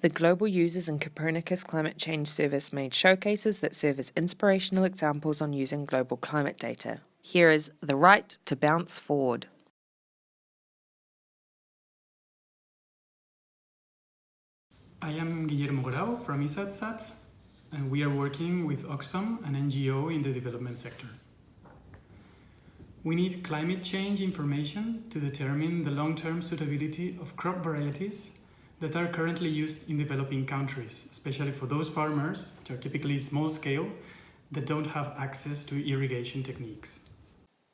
The Global Users and Copernicus Climate Change Service made showcases that serve as inspirational examples on using global climate data. Here is The Right to Bounce Forward. I am Guillermo Grau from isardSAT, and we are working with Oxfam, an NGO in the development sector. We need climate change information to determine the long-term suitability of crop varieties that are currently used in developing countries, especially for those farmers, which are typically small scale, that don't have access to irrigation techniques.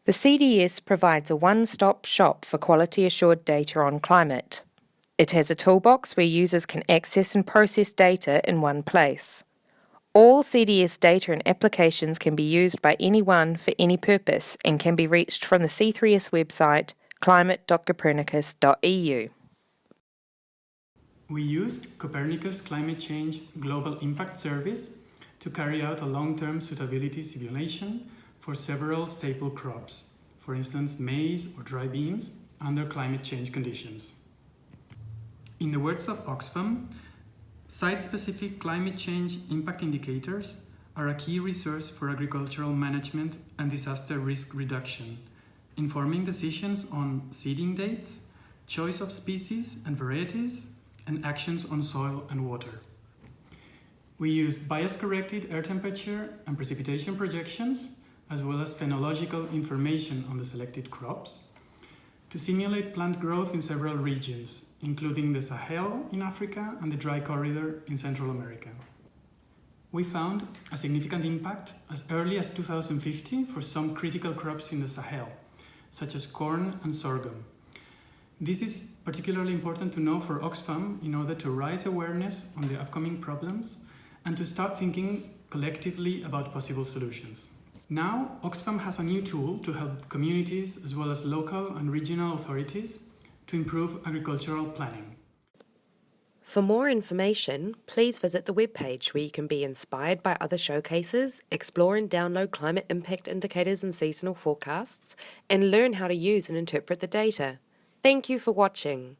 The CDS provides a one-stop shop for quality assured data on climate. It has a toolbox where users can access and process data in one place. All CDS data and applications can be used by anyone for any purpose and can be reached from the C3S website climate.copernicus.eu. We used Copernicus Climate Change Global Impact Service to carry out a long-term suitability simulation for several staple crops, for instance maize or dry beans, under climate change conditions. In the words of Oxfam, site-specific climate change impact indicators are a key resource for agricultural management and disaster risk reduction, informing decisions on seeding dates, choice of species and varieties, and actions on soil and water. We use bias-corrected air temperature and precipitation projections, as well as phenological information on the selected crops, to simulate plant growth in several regions, including the Sahel in Africa and the dry corridor in Central America. We found a significant impact as early as 2050 for some critical crops in the Sahel, such as corn and sorghum, this is particularly important to know for Oxfam in order to raise awareness on the upcoming problems and to start thinking collectively about possible solutions. Now, Oxfam has a new tool to help communities as well as local and regional authorities to improve agricultural planning. For more information, please visit the webpage where you can be inspired by other showcases, explore and download climate impact indicators and seasonal forecasts, and learn how to use and interpret the data. Thank you for watching.